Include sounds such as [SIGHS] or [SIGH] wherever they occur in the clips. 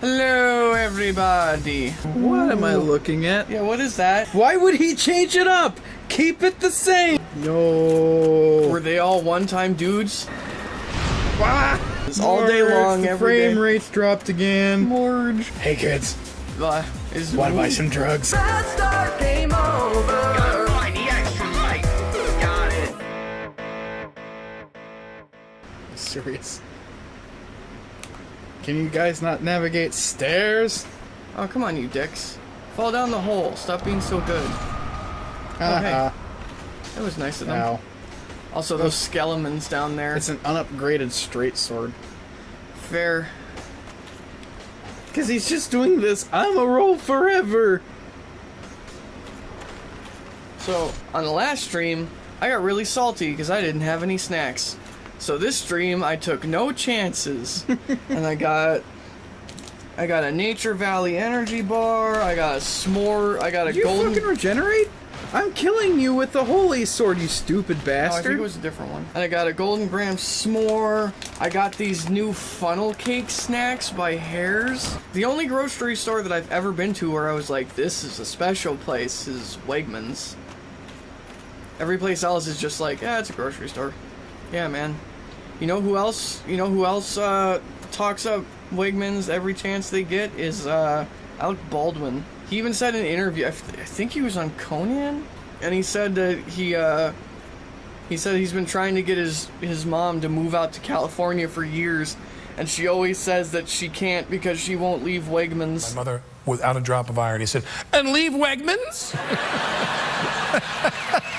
Hello, everybody. What am I looking at? Yeah, what is that? Why would he change it up? Keep it the same. No. Were they all one-time dudes? Ah, It's all day long, the every frame day. rates dropped again. Morge. Hey kids, Uh, is wanna buy some drugs? game over. Find the extra light. Got it. Serious. Can you guys not navigate stairs? Oh, come on, you dicks. Fall down the hole. Stop being so good. Uh-uh. Haha. That was nice of them. Ow. Also, those skeletons down there. It's an unupgraded straight sword. fair. Cause he's just doing this. I'm a roll forever. So, on the last stream, I got really salty because I didn't have any snacks. So this stream, I took no chances, [LAUGHS] and I got, I got a Nature Valley energy bar. I got a s'more. I got a You golden. fucking regenerate? I'm killing you with the holy sword, you stupid Oh, I think it was a different one. And I got a Golden Graham s'more. I got these new funnel cake snacks by Herr's. The only grocery store that I've ever been to where I was like, this is a special place is Wegmans. Every place else is just like, yeah, it's a grocery store. Yeah, man. You know who else? You know who else uh, talks up Wegmans every chance they get is uh, Alec Baldwin. He even said in an interview, I, th- I think he was on Conan, and he said that he uh, he said he's been trying to get his his mom to move out to California for years, and she always says that she can't because she won't leave Wegmans. My mother, without a drop of irony, said, "And leave Wegmans."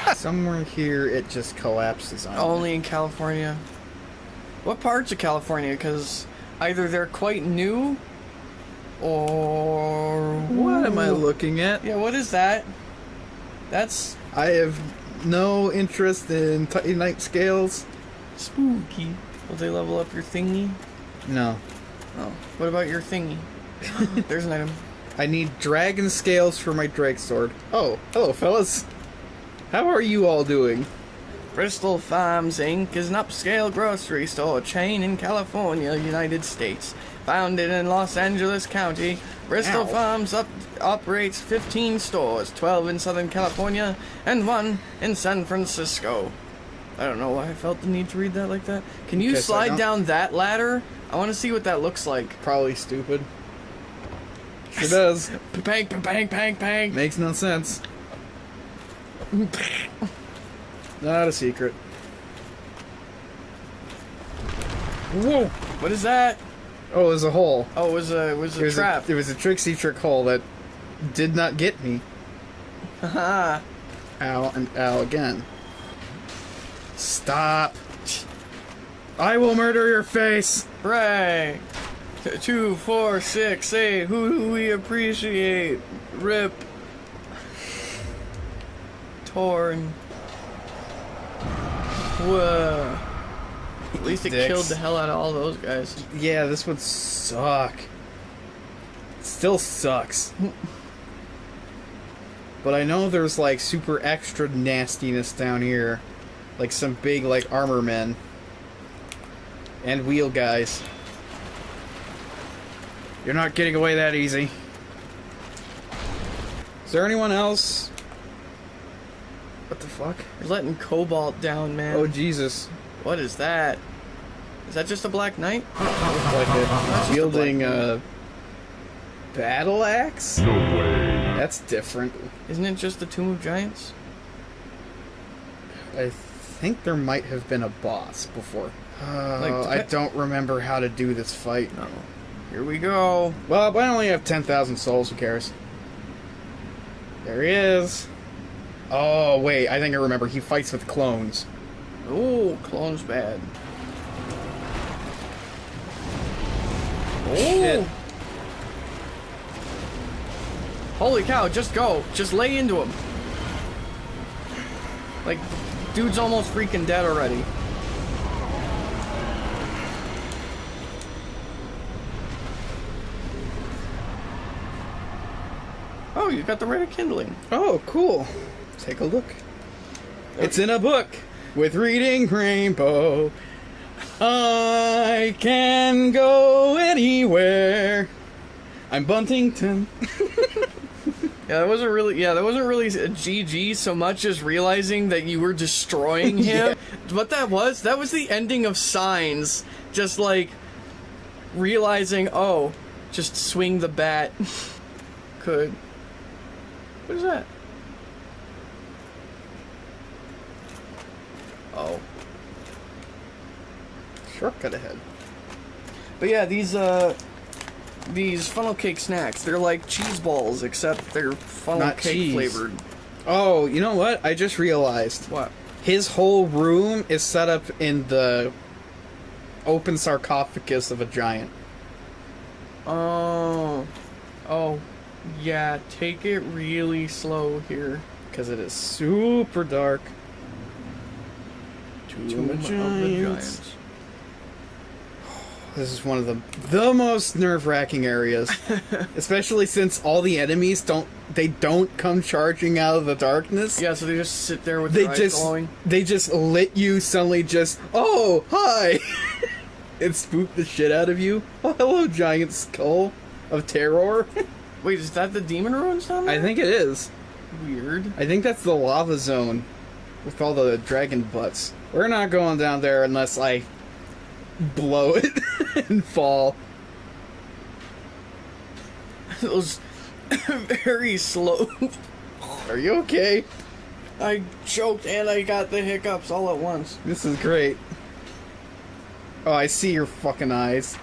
[LAUGHS] Somewhere here, it just collapses on me. Only in California. What parts of California? Because either they're quite new, or What am I looking at? Yeah, what is that? That's I have no interest in Titanite scales. spooky. Will they level up your thingy? No. Oh, what about your thingy? [LAUGHS] There's an item. I need dragon scales for my drake sword. Oh, hello, fellas. How are you all doing? Bristol Farms Inc. is an upscale grocery store chain in California, United States. Founded in Los Angeles County, Bristol Ow. Farms up, operates 15 stores, 12 in Southern California and one in San Francisco. I don't know why I felt the need to read that like that. Can you slide down that ladder? I want to see what that looks like. Probably stupid. Sure does. Bang, bang, bang, bang. Makes no sense. [LAUGHS] Not a secret. Whoa! What is that? Oh, it was a hole. Oh, it was a it was It a was trap. A, it was a tricksy trick hole that did not get me. Haha. [LAUGHS] Ow and ow again. Stop. I will murder your face. Right. T- Two, four, six, eight. Who do we appreciate? Rip. Torn. Whoa. At least it Dicks. killed the hell out of all those guys. Yeah, this would suck. Still sucks. but I know there's like super extra nastiness down here. Like some big like armor men. And wheel guys. You're not getting away that easy. Is there anyone else? What the fuck? You're letting Cobalt down, man. Oh Jesus. what is that? Is that just a Black Knight? [LAUGHS] Like a wielding a battle axe? No way. That's different. Isn't it just the Tomb of Giants? I think there might have been a boss before. Uh, Like, I don't remember how to do this fight. No. Here we go. Well, I only have 10,000 souls, who cares? There he is. Oh, wait, I think I remember. He fights with clones. Ooh, clone's bad. Shit. Holy cow, just go. Just lay into him. Like, dude's almost freaking dead already. Oh, you got the Rite of Kindling. Oh, cool. Take a look. It's in a book with reading rainbow. I can go anywhere. I'm Buntington. [LAUGHS] Yeah, that wasn't really. Yeah, that wasn't really a GG so much as realizing that you were destroying [LAUGHS] him. What that was, that was the ending of Signs. Just like realizing, oh, just swing the bat. [LAUGHS] Could. What is that? Oh. Shortcut ahead. But yeah, these uh these funnel cake snacks, they're like cheese balls except they're funnel Not cake cheese. flavored. Oh, you know what? I just realized. What? His whole room is set up in the open sarcophagus of a giant. Oh. Oh. Yeah, take it really slow here. Because it is super dark. Tomb of the Giants. [SIGHS] This is one of the the most nerve-wracking areas, [LAUGHS] especially since all the enemies don't they don't come charging out of the darkness. Yeah, so they just sit there with they just glowing. they just lit you suddenly. Just oh hi, [LAUGHS] it spooked the shit out of you. Oh hello, giant skull of terror. [LAUGHS] Wait, is that the demon ruins down there? I think it is. Weird. I think that's the lava zone with all the dragon butts. We're not going down there unless I blow it [LAUGHS] and fall. It was [COUGHS] very slow. Are you okay? I choked and I got the hiccups all at once. This is great. Oh, I see your fucking eyes.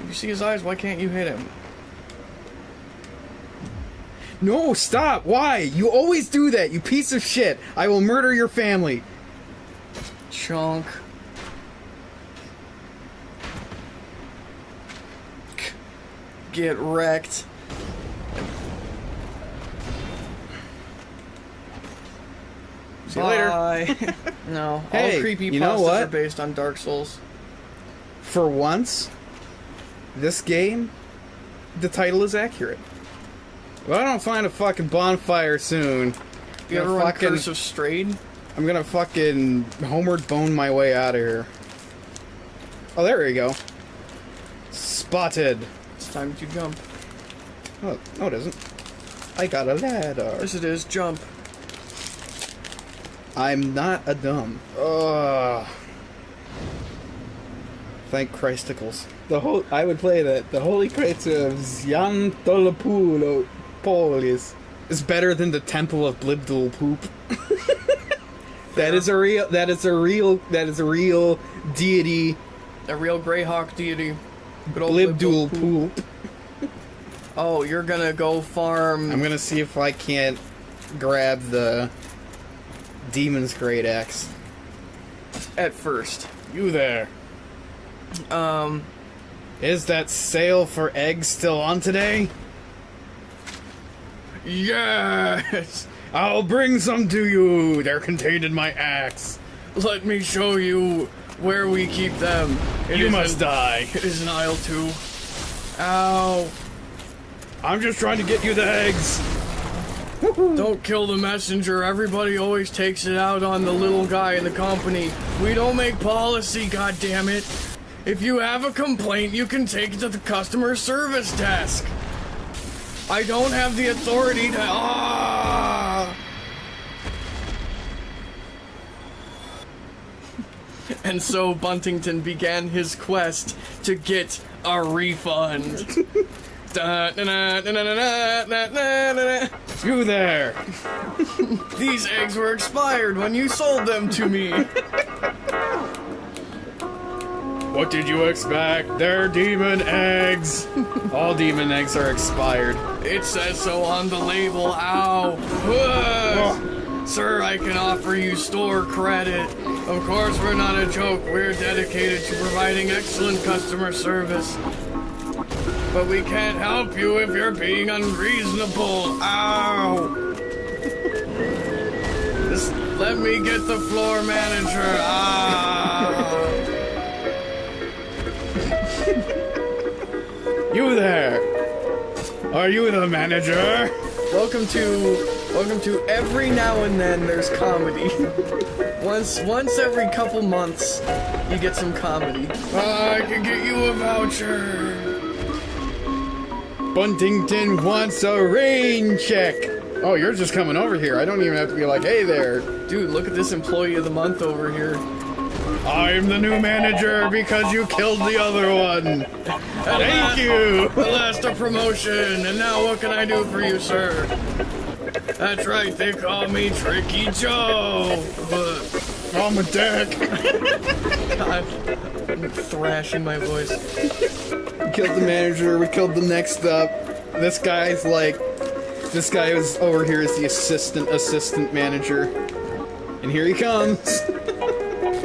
If you see his eyes, why can't you hit him? No, stop! Why? You always do that, you piece of shit! I will murder your family! Chunk. Get wrecked. See you later. [LAUGHS] No, Hey, all creepy you know what? are based on Dark Souls. For once, this game, the title is accurate. If I don't find a fucking bonfire soon, You I'm ever fucking, Curse of Strayed? I'm gonna fucking homeward bone my way out of here. Oh, there we go. Spotted. It's time to jump. Oh, no, it isn't. I got a ladder. Yes, it is. Jump. I'm not a dumb. Ugh. Thank Christicles. The whole I would play that. The Holy Crater of Xiantolopulo Polis is better than the Temple of Blibdul Poop. [LAUGHS] that is a real. That is a real. That is a real deity. A real Greyhawk deity. Good old Blibdul Blibdul Poop. [LAUGHS] Oh, you're gonna go farm. I'm gonna see if I can't grab the Demon's Great Axe. at first. You there? Um, Is that sale for eggs still on today? Yes! I'll bring some to you. They're contained in my axe. Let me show you where we keep them. It you must die. It is in aisle two. Ow. I'm just trying to get you the eggs. Don't kill the messenger. Everybody always takes it out on the little guy in the company. We don't make policy, goddammit. If you have a complaint, you can take it to the customer service desk. I don't have the authority to... Ah! [LAUGHS] and so Buntington began his quest to get a refund. You there! [LAUGHS] These eggs were expired when you sold them to me! [LAUGHS] What did you expect? They're demon eggs. [LAUGHS] All demon eggs are expired. It says so on the label. Ow. Sir, I can offer you store credit. Of course, we're not a joke. We're dedicated to providing excellent customer service. But we can't help you if you're being unreasonable. Ow. [LAUGHS] Just let me get the floor manager. Ah. You there? Are you the manager? Welcome to welcome to every now and then there's comedy. [LAUGHS] once once every couple months you get some comedy. I can get you a voucher. Buntington wants a rain check. Oh, you're just coming over here. I don't even have to be like, hey there. Dude, look at this employee of the month over here. I'm the new manager because you killed the other one. Thank you. The last a promotion, and now what can I do for you, sir? That's right, they call me Tricky Joe. But I'm a dick. I'm thrashing my voice. We killed the manager. We killed the next up. This guy's like, this guy is over here is the assistant assistant manager, and here he comes.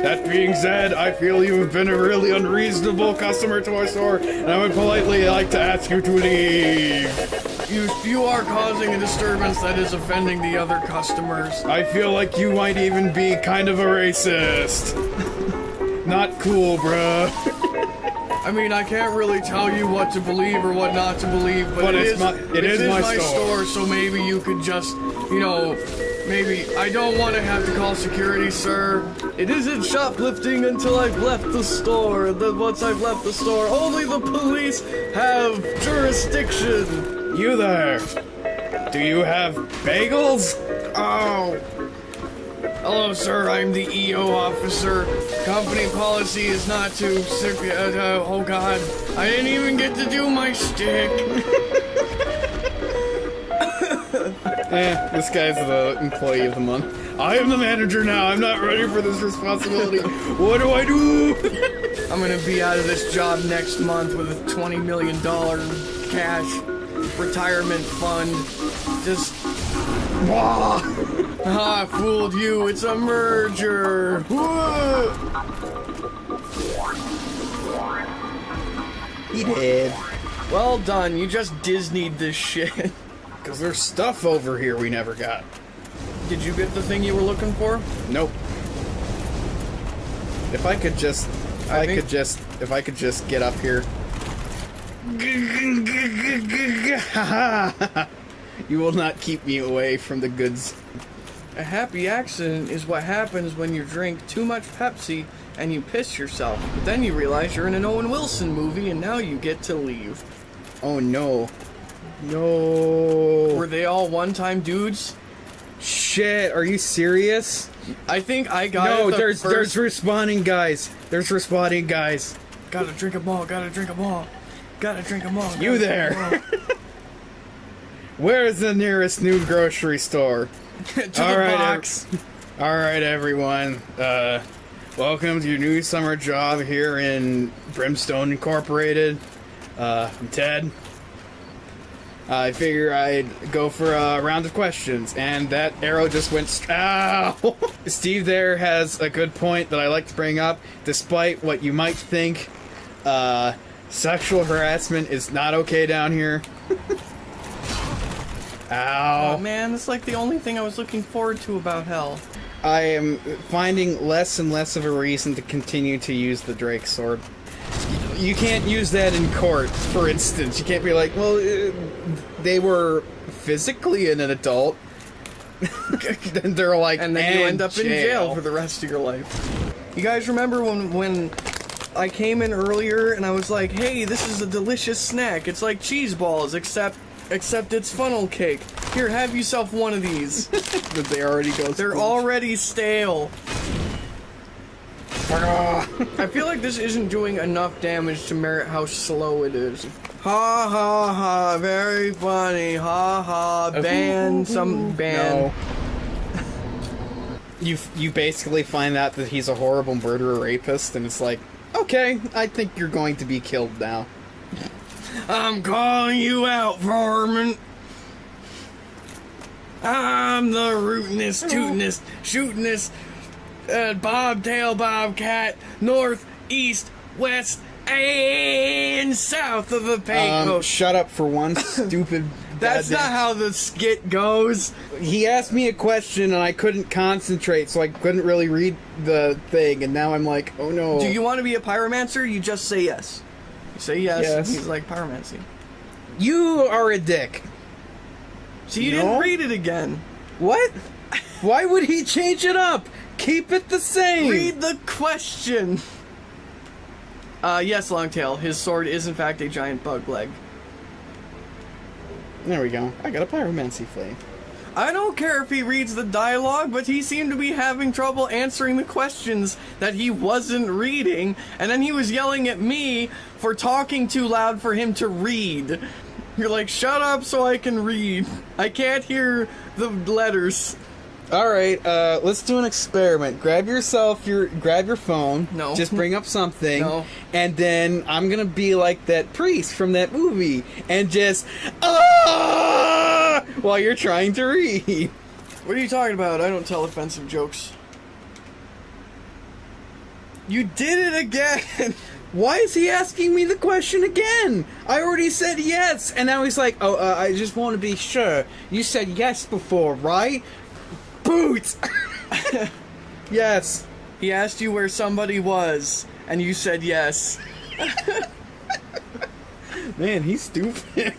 That being said, I feel you have been a really unreasonable customer to our store, and I would politely like to ask you to leave. You, you are causing a disturbance that is offending the other customers. I feel like you might even be kind of a racist. Not cool, bruh. I mean, I can't really tell you what to believe or what not to believe, but, But it it's is my- it it is is my my store. store, so maybe you could just, you know, maybe I don't want to have to call security, sir. It isn't shoplifting until I've left the store. and Then once I've left the store, only the police have jurisdiction. You there. Do you have bagels? Oh. Hello, sir. I'm the EO officer. Company policy is not to. Uh, oh God, I didn't even get to do my shtick. [LAUGHS] Eh, this guy's the employee of the month. I am the manager now. I'm not ready for this responsibility. what do I do? I'm gonna be out of this job next month with a twenty million dollar cash retirement fund. Just Wah! [LAUGHS] ah, fooled you. It's a merger. Whoa. He did. Well done. You just Disneyed this shit. [LAUGHS] Because there's stuff over here we never got. Did you get the thing you were looking for? Nope. If I could just, if I I, could just, if I could just get up here. [LAUGHS] you will not keep me away from the goods. A happy accident is what happens when you drink too much Pepsi and you piss yourself. But then you realize you're in an Owen Wilson movie and now you get to leave. Oh no. No. Were they all one-time dudes? Shit, are you serious? I think I got no, the there's first... there's respawning guys. There's respawning guys. Gotta drink 'em all, gotta drink 'em all. Gotta drink 'em all. You there. [LAUGHS] Where's the nearest new grocery store? [LAUGHS] all. to All the right, box. All right, everyone. Uh, welcome to your new summer job here in Brimstone Incorporated. Uh, I'm Ted. I figure I'd go for a round of questions, and that arrow just went. St- Ow! [LAUGHS] Steve there has a good point that I like to bring up. Despite what you might think, uh, sexual harassment is not okay down here. [LAUGHS] Ow! Oh man, it's like the only thing I was looking forward to about hell. I am finding less and less of a reason to continue to use the Drake sword. You can't use that in court, for instance. You can't be like, well, uh, they were physically in an adult. [LAUGHS] then they're like, and then you end up in jail for the rest of your life. You guys remember when when I came in earlier and I was like, "Hey, this is a delicious snack. It's like cheese balls, except except it's funnel cake. Here, have yourself one of these. [LAUGHS] Did they already go? They're already stale." I feel like this isn't doing enough damage to merit how slow it is. Ha ha ha, very funny. Ha ha, ban some ban. No. [LAUGHS] You you basically find out that he's a horrible murderer rapist, and it's like, okay, I think you're going to be killed now. I'm calling you out, varmint. I'm the rootinest, tootinest, shootinest, uh, bobtail bobcat, north, east, west, and south of the Um, shut up for one [LAUGHS] stupid. That's goddamn- not how the skit goes. He asked me a question and I couldn't concentrate, so I couldn't really read the thing. And now I'm like, oh no. Do you want to be a pyromancer? You just say yes. You say yes. Yes. He's like pyromancy. You are a dick. So you No. didn't read it again. What? [LAUGHS] Why would he change it up? Keep it the same. Read the question. Uh, yes, Longtail. His sword is in fact a giant bug leg. There we go. I got a pyromancy flame. I don't care if he reads the dialogue, but he seemed to be having trouble answering the questions that he wasn't reading, and then he was yelling at me for talking too loud for him to read. You're like, shut up so I can read. I can't hear the letters. All right, uh, let's do an experiment. Grab yourself your grab your phone. No. Just bring up something. No. And then I'm gonna be like that priest from that movie and just ah while you're trying to read. What are you talking about? I don't tell offensive jokes. You did it again! [LAUGHS] Why is he asking me the question again? I already said yes, and now he's like, "Oh, uh, I just want to be sure. You said yes before, right?" Boots. [LAUGHS] yes. He asked you where somebody was, and you said yes. Man, he's stupid.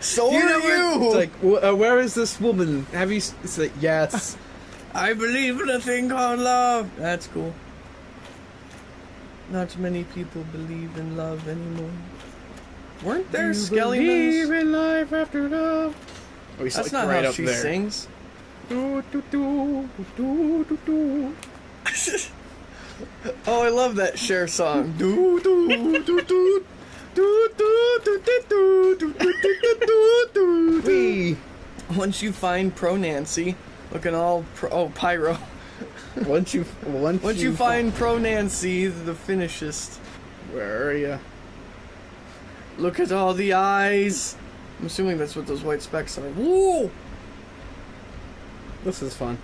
So You are know you! It's like, uh, where is this woman? Have you? It's like, yes. I believe in a thing called love. That's cool. Not many people believe in love anymore. Weren't there You skeletons? believe in life after love. Oh, he's That's like not right how up she there. sings. [LAUGHS] Oh, I love that Cher song. We. Once you find Pro Nancy, looking all pro, oh pyro. once you once, once you, you find, find Pro Nancy, the finishest. Where are you? Look at all the eyes. I'm assuming that's what those white specks are. Whoa! This is fun.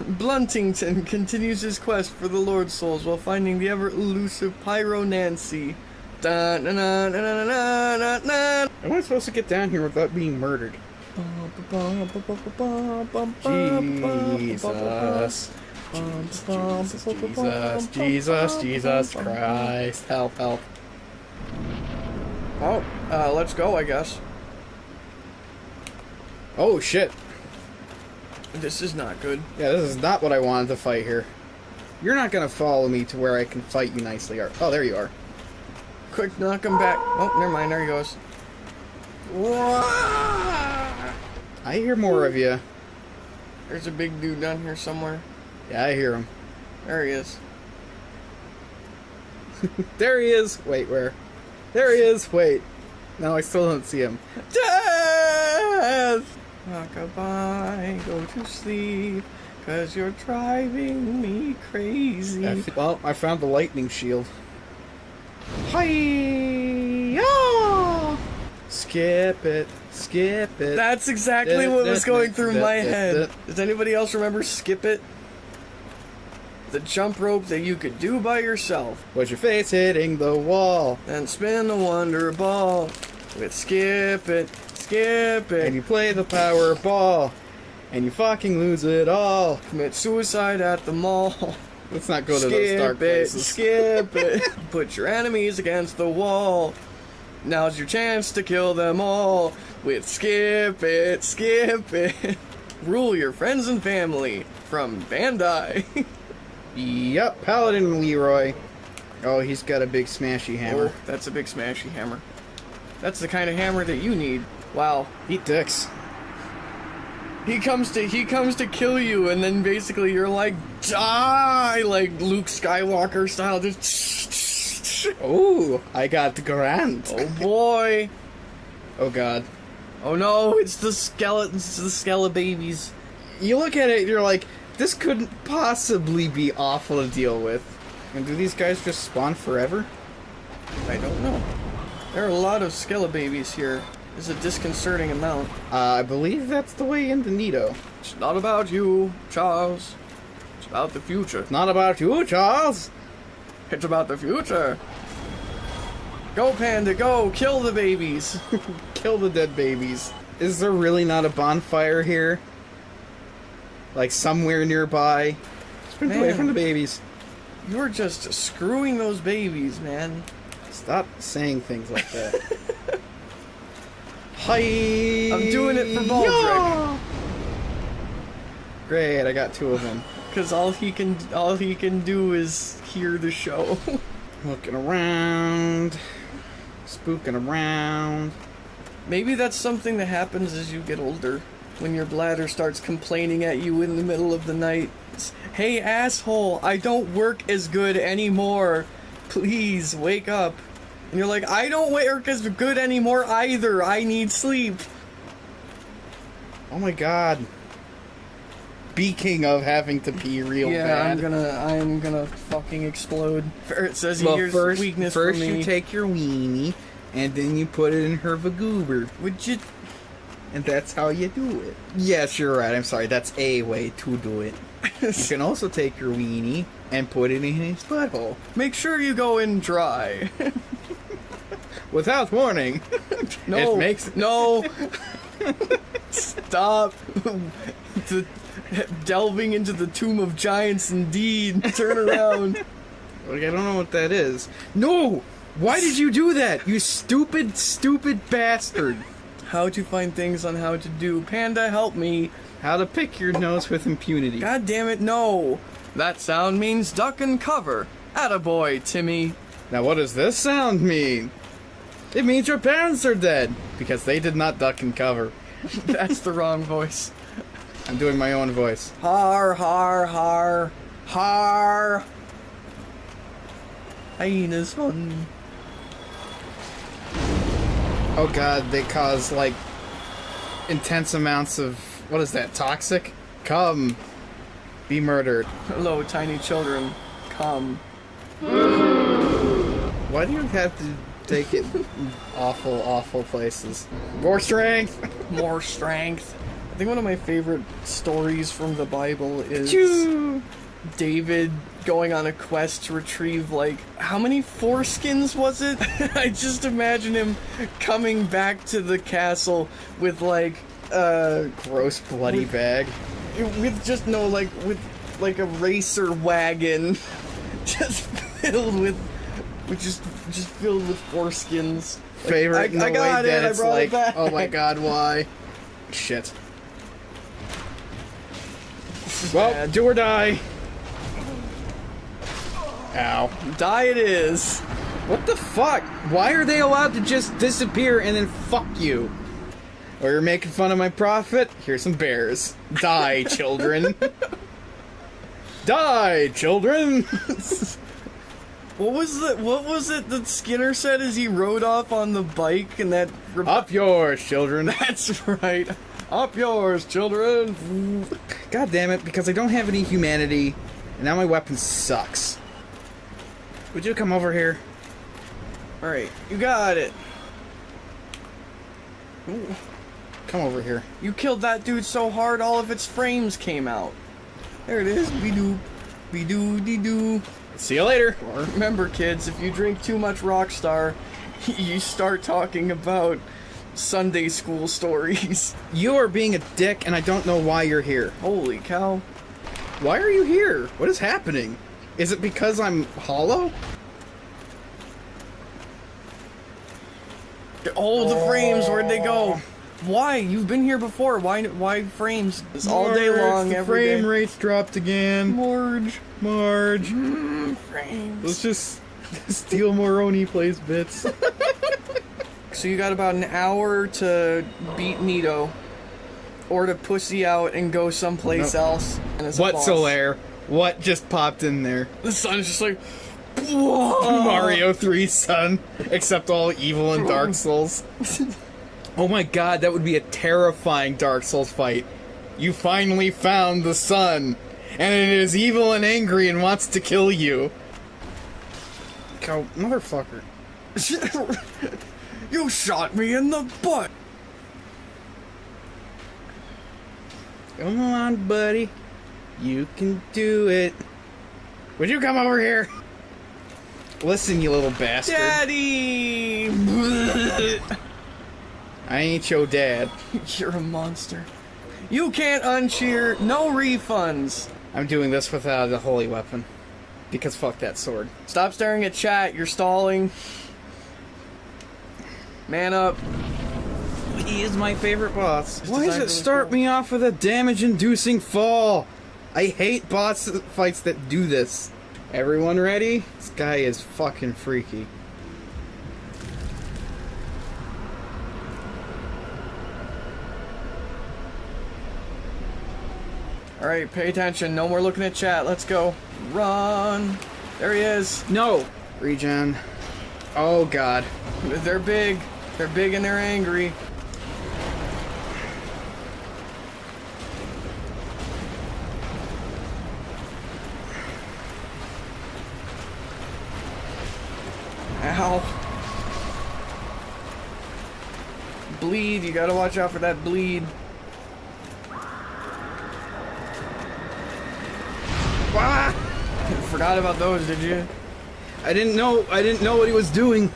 Bluntington continues his quest for the Lord Souls while finding the ever elusive Pyro Nancy. Da, na, na, na, na, na, na, na. Am I supposed to get down here without being murdered? Jesus. Jesus, Jesus, Jesus, Jesus Christ. Help, help. Oh, uh, let's go, I guess. Oh, shit. This is not good. Yeah, this is not what I wanted to fight here. You're not gonna follow me to where I can fight you nicely. Oh, there you are. Quick, knock him back. Oh, never mind. There he goes. I hear more of you. There's a big dude down here somewhere. Yeah, I hear him. There he is. [LAUGHS] There he is. Wait, where? There he is. Wait. No, I still don't see him. Death! Rockabye, go to sleep, cause you're driving me crazy. F- well, I found the lightning shield. Hi! Skip it. Skip it. That's exactly what was going through my head. Does anybody else remember Skip It? The jump rope that you could do by yourself. Was your face hitting the wall? And spin the wonder ball with Skip It, Skip It. And you play the power ball. And you fucking lose it all. commit suicide at the mall. [LAUGHS] Let's not go to those dark it, places. skip [LAUGHS] it. Put your enemies against the wall. Now's your chance to kill them all with skip it, skip it. [LAUGHS] Rule your friends and family from Bandai. Yep, Paladin Leroy. Oh, he's got a big smashy hammer. oh, that's a big smashy hammer. That's the kind of hammer that you need. Wow. Eat dicks. He comes to he comes to kill you and then basically you're like die like Luke Skywalker style just [LAUGHS] Oh, I got the Grant. Oh boy. Oh god. Oh no, it's the skeletons, the skele babies. You look at it, you're like, this couldn't possibly be awful to deal with. And do these guys just spawn forever? I don't know. There are a lot of skele babies here. It's a disconcerting amount. Uh, I believe that's the way into Nito. It's not about you, Charles. It's about the future. It's not about you, Charles. It's about the future. Go, Panda, go! Kill the babies! [LAUGHS] Kill the dead babies. Is there really not a bonfire here? Like somewhere nearby? Sprint away from the babies. You're just screwing those babies, man. Stop saying things like that. [LAUGHS] Hi. I'm doing it for Baldric. Great, I got two of them. [LAUGHS] Cause all he can all he can do is hear the show. [LAUGHS] Looking around, spooking around. Maybe that's something that happens as you get older. When your bladder starts complaining at you in the middle of the night. Hey asshole, I don't work as good anymore. Please wake up. And you're like, I don't work as good anymore either. I need sleep. Oh my god. Speaking of having to pee real yeah, bad. I'm gonna, I'm gonna fucking explode. Ferret says well, here's first, weakness first for me. you take your weenie, and then you put it in her vagoober, Would you? and that's how you do it. Yes, you're right. I'm sorry. That's a way to do it. [LAUGHS] you can also take your weenie and put it in his butthole Make sure you go in dry. [LAUGHS] without warning. [LAUGHS] No, It makes- [LAUGHS] no. Stop. the, delving into the tomb of giants. Indeed, turn around. [LAUGHS] Like, I don't know what that is. No! Why did you do that? You stupid, stupid bastard! How to find things on how to do. Panda, help me. How to pick your nose with impunity. God damn it, no. That sound means duck and cover. Attaboy, Timmy. Now, what does this sound mean? It means your parents are dead because they did not duck and cover. [LAUGHS] That's the wrong voice. I'm doing my own voice. Har, har, har. Har. Hyenas fun. Oh god, they cause like intense amounts of what is that? Toxic? Come, be murdered. Hello, tiny children. Come. Why do you have to take it awful, awful places? More strength. [LAUGHS] More strength. I think one of my favorite stories from the Bible is Choo. David going on a quest to retrieve like how many foreskins was it? [LAUGHS] I just imagine him coming back to the castle with like uh Gross bloody bag. with just no like with like a racer wagon [LAUGHS] just filled with with just just filled with foreskins. Like, Favorite I, in the I got way it, that I it's like, it oh my god, why? Shit. Well, bad. do or die. Ow. Die it is. What the fuck? Why are they allowed to just disappear and then fuck you? Or you're making fun of my profit? Here's some bears. Die, children. [LAUGHS] Die, children. [LAUGHS] What was the what was it that Skinner said as he rode off on the bike and that Up yours, children. [LAUGHS] That's right. Up yours, children. God damn it, because I don't have any humanity, and now my weapon sucks. Would you come over here? All right, you got it. Come over here. You killed that dude so hard, all of its frames came out. There it is. Be doo, be doo dee doo. See you later. Remember, kids, if you drink too much Rockstar, [LAUGHS] you start talking about Sunday school [LAUGHS] stories. You are being a dick, and I don't know why you're here. Holy cow! Why are you here? What is happening? Is it because I'm hollow? All the frames, where'd they go? Why? You've been here before. Why? Why frames? It's all day long, every frame day. rates dropped again. Marge. Marge. Mm, frames. Let's just [LAUGHS] steal more Oni plays bits. [LAUGHS] So you got about an hour to beat Nito, or to pussy out and go someplace Nope. else. And it's a What's boss. Solaire? What just popped in there? The sun's just like, [LAUGHS] whoa. Mario 3 sun, except all evil and Dark Souls. Oh my god, that would be a terrifying Dark Souls fight. You finally found the sun, and it is evil and angry and wants to kill you. Go, motherfucker. [LAUGHS] you shot me in the butt. Come on, buddy. You can do it. Would you come over here? Listen, you little bastard. Daddy! [LAUGHS] I ain't your dad. [LAUGHS] You're a monster. You can't uncheer. No refunds. I'm doing this without a holy weapon. Because fuck that sword. Stop staring at chat. You're stalling. Man up. He is my favorite boss. Why does it start cool. me off with a damage inducing fall? I hate boss fights that do this. Everyone ready? This guy is fucking freaky. All right, pay attention. No more looking at chat. Let's go. Run. There he is. No! Regen. Oh god. They're big. They're big and they're angry. Ow. Bleed. You gotta watch out for that bleed. Forgot about those, did you? I didn't know I didn't know what he was doing.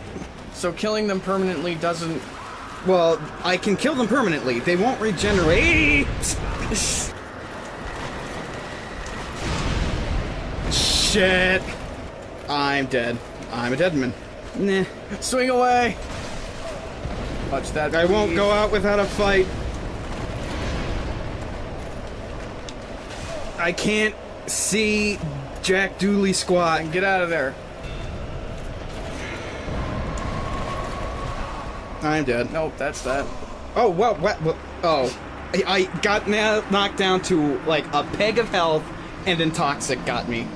So killing them permanently doesn't Well, I can kill them permanently. They won't regenerate. Shit. I'm dead. I'm a dead man. Nah. Swing away! Watch that. I won't go out without a fight. I can't see Jack Dooley squat. And get out of there. I'm dead. Nope, that's that. Oh, well, what? what oh. I, got na- knocked down to like a peg of health, and then Toxic got me.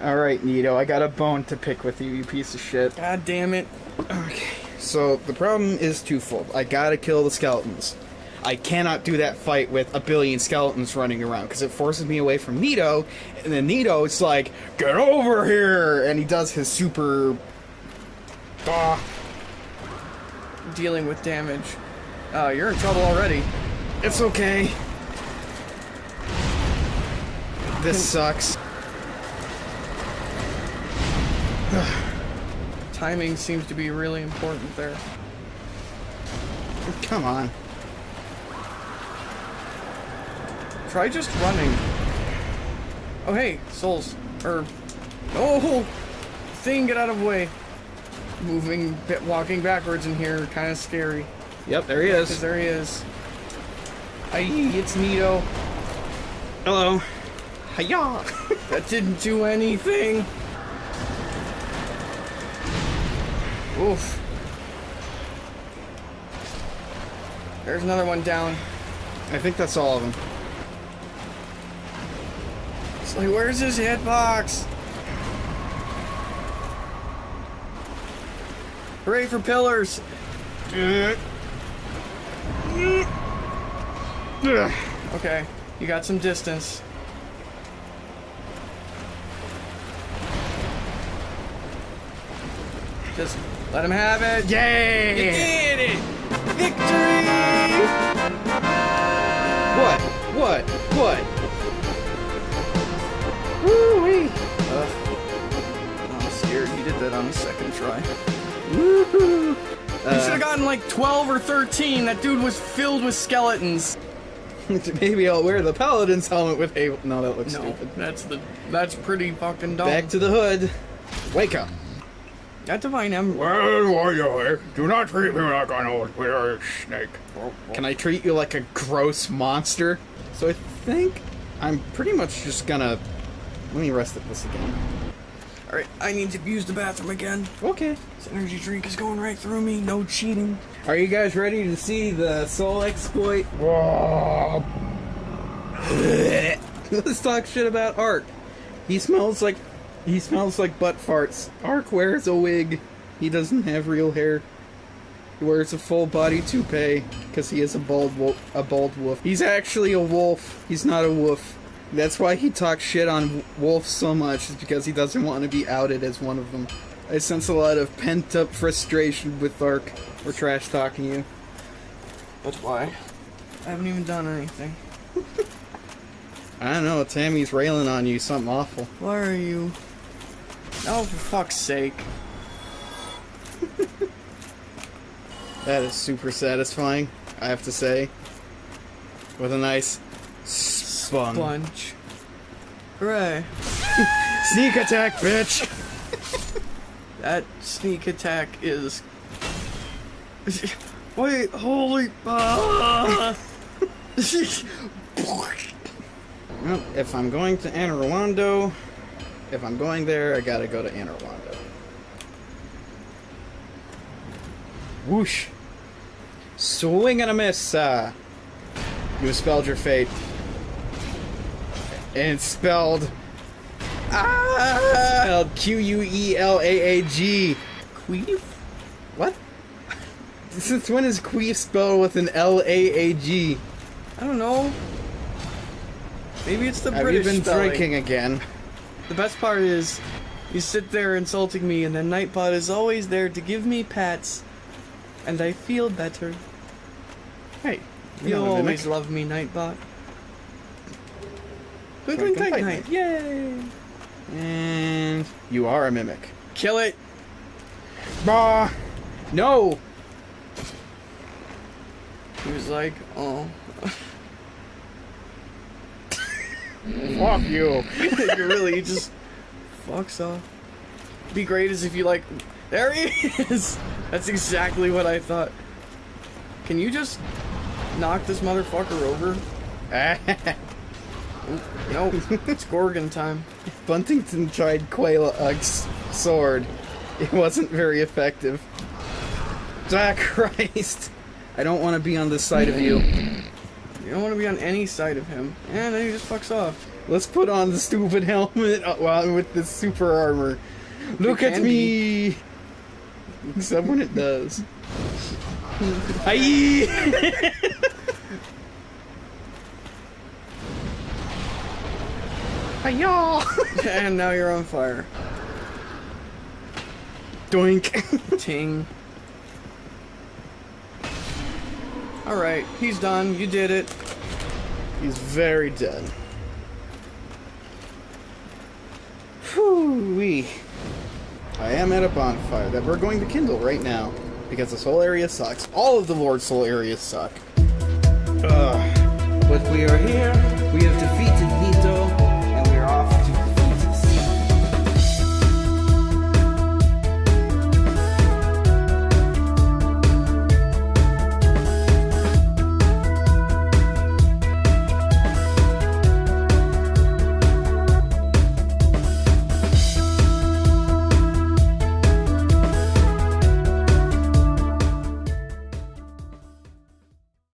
Alright, Nito, I got a bone to pick with you, you piece of shit. God damn it. Okay, so the problem is twofold. I gotta kill the skeletons. I cannot do that fight with a billion skeletons running around because it forces me away from Nito, and then Nito is like, "Get over here!" and he does his super. Ah, Dealing with damage. Uh, you're in trouble already. it's okay. This sucks. [SIGHS] Timing seems to be really important there. Come on. Try just running. Oh, hey, souls. Or, oh, thing, get out of the way. Moving, walking backwards in here, kind of scary. Yep, there he Because is. there he is. Aye, it's Nito. Hello. Hiya. [LAUGHS] That didn't do anything. Oof. There's another one down. I think that's all of them. It's like, where's his hitbox? Hooray for pillars! Okay, you got some distance. Just let him have it. Yay! You did it! Victory! What? What? What? Woo-wee! I'm scared he did that on the second try. Woohoo! You should have gotten like 12 or 13. That dude was filled with skeletons. [LAUGHS] Maybe I'll wear the paladin's helmet with a. No, that looks No, stupid. that's the that's pretty fucking dumb. Back to the hood. Wake up. that divine em. Well, warrior, do not treat me like an old weird snake. Can I treat you like a gross monster? So I think I'm pretty much just gonna. Let me rest at this again. All right, I need to use the bathroom again. Okay. This energy drink is going right through me. No cheating. Are you guys ready to see the soul exploit? [LAUGHS] Let's talk shit about Ark. He smells like he smells like butt farts. Ark wears a wig. He doesn't have real hair. He wears a full body toupee because he is a bald wolf. A bald wolf. He's actually a wolf. He's not a wolf. That's why he talks shit on Wolf so much. Is because he doesn't want to be outed as one of them. I sense a lot of pent up frustration with Ark. We're trash talking you. That's why? I haven't even done anything. I don't know. Tammy's railing on you. Something awful. Why are you? Oh, for fuck's sake. That is super satisfying, I have to say. With a nice spun. Bunch. Hooray. [LAUGHS] Sneak attack, bitch! [LAUGHS] That sneak attack is. [LAUGHS] Wait, holy. Well, if I'm going to Anor Londo, if I'm going there, I gotta go to Londo. Whoosh! Swing and a miss! Uh, you spelled your fate. And it's spelled. Ah! Spelled Q U E L A A G. Queef? What? [LAUGHS] Since when is queef spelled with an L A A G? I don't know. Maybe it's the Have British you been spelling. drinking again? The best part is, you sit there insulting me, and then Nightbot is always there to give me pats, and I feel better. Hey, You always love me, Nightbot. Twinkling Twinkling Tight yay! And you are a mimic. Kill it! Bah! No! He was like, oh. [LAUGHS] Fuck you! [LAUGHS] you really just fucks off. Be great as if you like. There he is. That's exactly what I thought. Can you just knock this motherfucker over? [LAUGHS] Nope. [LAUGHS] it's Gorgon time. Buntington tried Quelaag's sword. It wasn't very effective. Ah, [LAUGHS] Christ! I don't want to be on this side of you. You don't want to be on any side of him. And then he just fucks off. Let's put on the stupid [LAUGHS] helmet uh, well, with the super armor. Look at me! Except when it does. Aye! Hiya! [LAUGHS] and now you're on fire. Doink. [LAUGHS] Ting. Alright, he's done. You did it. He's very dead. Whew wee. I am at a bonfire that we're going to kindle right now. Because this whole area sucks. All of the Lord's Soul areas suck. Ugh. But we are here. We have defeated Nito.